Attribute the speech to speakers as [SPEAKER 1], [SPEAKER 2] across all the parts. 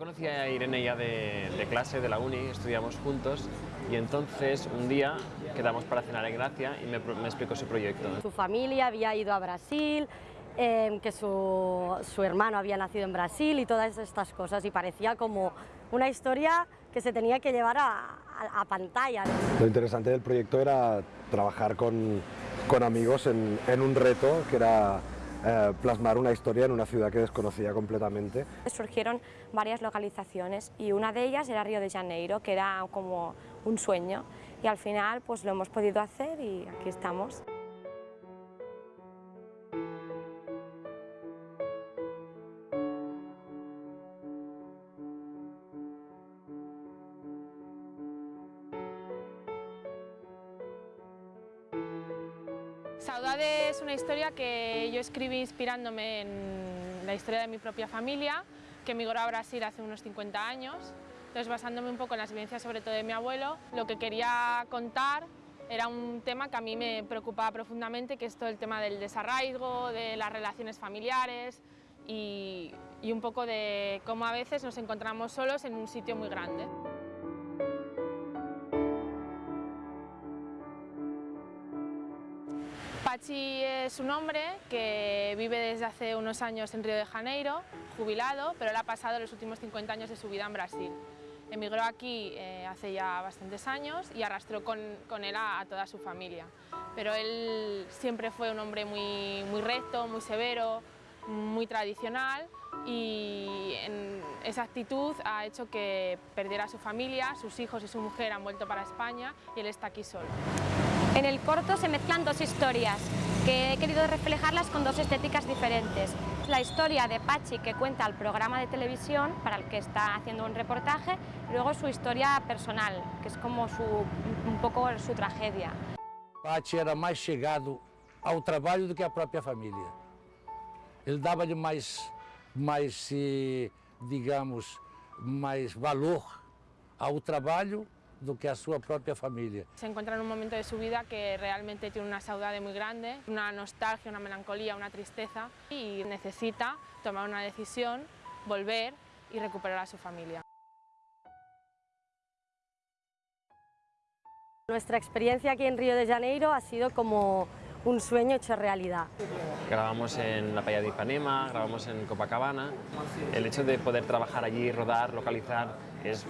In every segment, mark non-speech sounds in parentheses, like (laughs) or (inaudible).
[SPEAKER 1] conocí a Irene ya de, de, clase, de la uni, estudiamos juntos y entonces un día quedamos para cenar en Gracia y me, me explicó su proyecto.
[SPEAKER 2] Su familia había ido a Brasil, eh, que su, su, hermano había nacido en Brasil y todas estas cosas y parecía como una historia que se tenía que llevar a, a, a pantalla.
[SPEAKER 3] Lo interesante del proyecto era trabajar con, con amigos en, en un reto que era eh, plasmar una historia en una ciudad que desconocía completamente.
[SPEAKER 4] Surgieron varias localizaciones y una de ellas era Río de Janeiro, que era como un sueño y al final pues lo hemos podido hacer y aquí estamos.
[SPEAKER 5] Saudade es una historia que yo escribí inspirándome en la historia de mi propia familia, que emigró a Brasil hace unos 50 años. Entonces, basándome un poco en las vivencias sobre todo de mi abuelo, lo que quería contar era un tema que a mí me preocupaba profundamente, que es todo el tema del desarraigo, de las relaciones familiares y, y un poco de cómo a veces nos encontramos solos en un sitio muy grande. Pachi es un hombre que vive desde hace unos años en Río de Janeiro, jubilado, pero él ha pasado los últimos 50 años de su vida en Brasil. Emigró aquí eh, hace ya bastantes años y arrastró con, con él a, a, toda su familia. Pero él siempre fue un hombre muy, muy recto, muy severo, muy tradicional y en esa actitud ha hecho que perdiera a su familia, sus hijos y su mujer han vuelto para España y él está aquí solo.
[SPEAKER 4] En el corto se mezclan dos historias que he querido reflejarlas con dos estéticas diferentes. La historia de Pachi que cuenta el programa de televisión para el que está haciendo un reportaje y luego su historia personal, que es como su, un poco su tragedia.
[SPEAKER 6] Pachi era mais chegado ao trabalho do que à própria família. Ele dava-lhe mais, mais, digamos, mais valor ao trabalho do que a su propia familia.
[SPEAKER 5] Se encuentra en un momento de su vida que realmente tiene una saudade muy grande, una nostalgia, una melancolía, una tristeza y necesita tomar una decisión, volver y recuperar a su familia.
[SPEAKER 2] Nuestra experiencia aquí en Río de Janeiro ha sido como un sueño hecho realidad.
[SPEAKER 1] Grabamos en la playa de Ipanema, grabamos en Copacabana. El hecho de poder trabajar allí, rodar, localizar, es,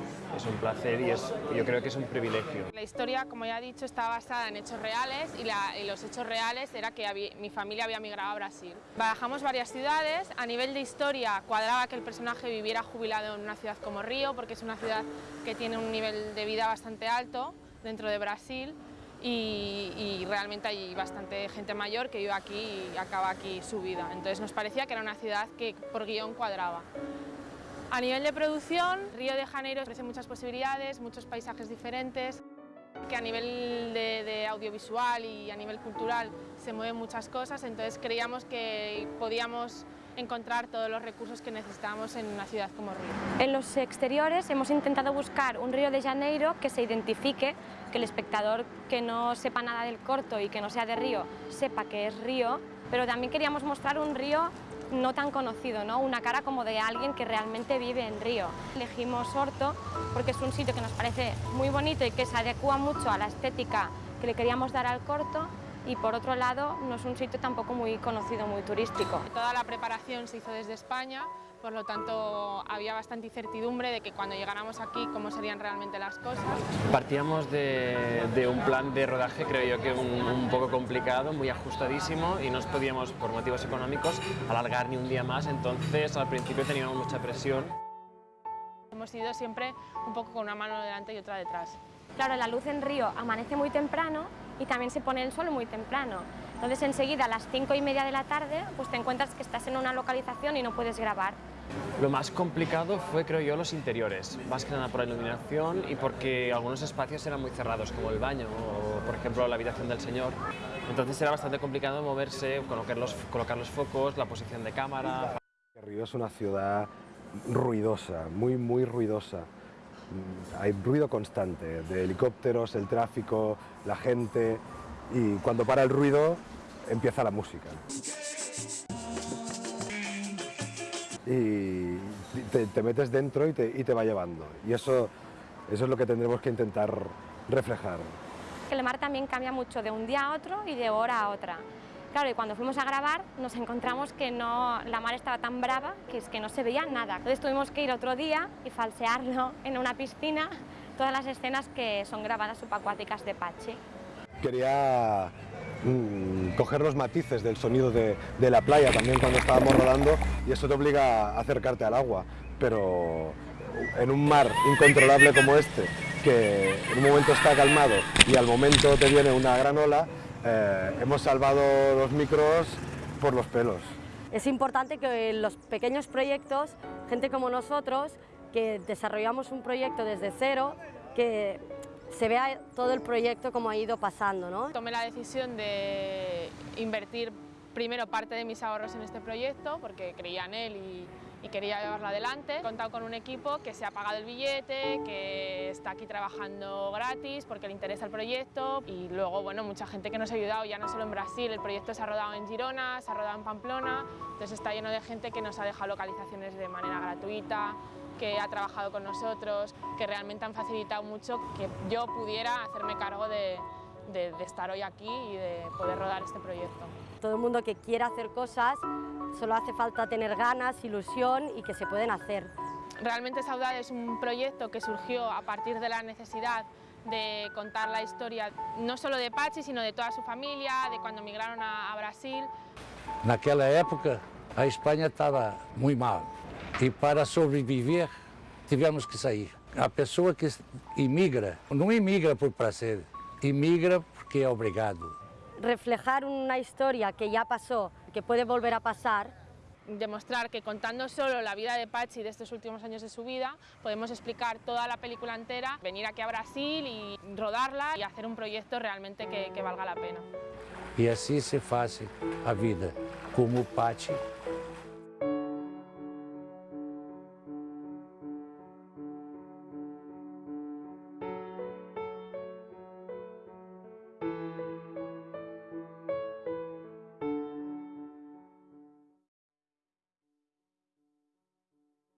[SPEAKER 1] un placer y es, yo creo que es un privilegio.
[SPEAKER 5] La historia, como ya he dicho, está basada en hechos reales y, los hechos reales era que mi familia había migrado a Brasil. Bajamos varias ciudades, a nivel de historia cuadraba que el personaje viviera jubilado en una ciudad como Río, porque es una ciudad que tiene un nivel de vida bastante alto dentro de Brasil y, realmente hay bastante gente mayor que vive aquí y acaba aquí su vida. Entonces nos parecía que era una ciudad que por guion cuadraba. A nivel de producción, Río de Janeiro ofrece muchas posibilidades, muchos paisajes diferentes, que a nivel de, de, audiovisual y a nivel cultural se mueven muchas cosas, entonces creíamos que podíamos encontrar todos los recursos que necesitábamos en una ciudad como Río.
[SPEAKER 4] En los exteriores hemos intentado buscar un Río de Janeiro que se identifique, que el espectador que no sepa nada del corto y que no sea de Río sepa que es Río, pero también queríamos mostrar un Río no tan conocido, ¿no? una cara como de alguien que realmente vive en Río. Elegimos Horto porque es un sitio que nos parece muy bonito y que se adecua mucho a la estética que le queríamos dar al corto y por otro lado no es un sitio tampoco muy conocido, muy turístico.
[SPEAKER 5] Toda la preparación se hizo desde España, por lo tanto había bastante incertidumbre de que cuando llegáramos aquí cómo serían realmente las cosas.
[SPEAKER 1] Partíamos de, de un plan de rodaje creo yo que un, un, poco complicado, muy ajustadísimo y no podíamos por motivos económicos alargar ni un día más, entonces al principio teníamos mucha presión.
[SPEAKER 5] Hemos ido siempre un poco con una mano delante y otra detrás.
[SPEAKER 4] Claro, la luz en Río amanece muy temprano y también se pone el sol muy temprano. Entonces enseguida a las cinco y media de la tarde pues te encuentras que estás en una localización y no puedes grabar.
[SPEAKER 1] Lo más complicado fue, creo yo, los interiores, más que nada por la iluminación y porque algunos espacios eran muy cerrados, como el baño o, por ejemplo, la habitación del señor. Entonces era bastante complicado moverse, colocar los, colocar los focos, la posición de cámara.
[SPEAKER 3] Río es una ciudad ruidosa, muy, muy ruidosa. Hay ruido constante de helicópteros, el tráfico, la gente y cuando para el ruido empieza la música. Y te, te metes dentro y te, y te va llevando. Y eso, eso es lo que tendremos que intentar reflejar.
[SPEAKER 4] El mar también cambia mucho de un día a otro y de hora a otra. Claro, y cuando fuimos a grabar nos encontramos que no, la mar estaba tan brava que es que no se veía nada. Entonces tuvimos que ir otro día y falsearlo (laughs) en una piscina todas las escenas que son grabadas subacuáticas de Pachi.
[SPEAKER 3] Quería mm, coger los matices del sonido de, de la playa también cuando estábamos rodando y eso te obliga a acercarte al agua, pero en un mar incontrolable como este, que en un momento está calmado y al momento te viene una gran ola, eh, hemos salvado los micros por los pelos.
[SPEAKER 2] Es importante que en los pequeños proyectos, gente como nosotros, que desarrollamos un proyecto desde cero, que se vea todo el proyecto como ha ido pasando. ¿no?
[SPEAKER 5] Tomé la decisión de invertir primero parte de mis ahorros en este proyecto porque creía en él y, y quería llevarlo adelante. He contado con un equipo que se ha pagado el billete, que está aquí trabajando gratis porque le interesa el proyecto y luego bueno, mucha gente que nos ha ayudado, ya no solo en Brasil, el proyecto se ha rodado en Girona, se ha rodado en Pamplona, entonces está lleno de gente que nos ha dejado localizaciones de manera gratuita, que ha trabajado con nosotros, que realmente han facilitado mucho que yo pudiera hacerme cargo de, de estar hoy aquí y de poder rodar este proyecto.
[SPEAKER 2] Todo el mundo que quiera hacer cosas, solo hace falta tener ganas, ilusión y que se pueden hacer.
[SPEAKER 5] Realmente Saudade es un proyecto que surgió a partir de la necesidad de contar la historia no solo de Pachi, sino de toda su familia, de cuando migraron a, a Brasil.
[SPEAKER 6] Naquela época, a Espanha estava muito mal. E para sobreviver, tivemos que sair. A pessoa que imigra, não imigra por prazer, imigra porque é obrigado.
[SPEAKER 2] Reflejar una historia que ya pasó, que puede volver a pasar,
[SPEAKER 5] demostrar que contando solo la vida de Pachi de estos últimos años de su vida, podemos explicar toda la película entera, venir aquí a Brasil y rodarla y hacer un proyecto realmente que, que valga la pena.
[SPEAKER 6] E assim se faz a vida, como Pati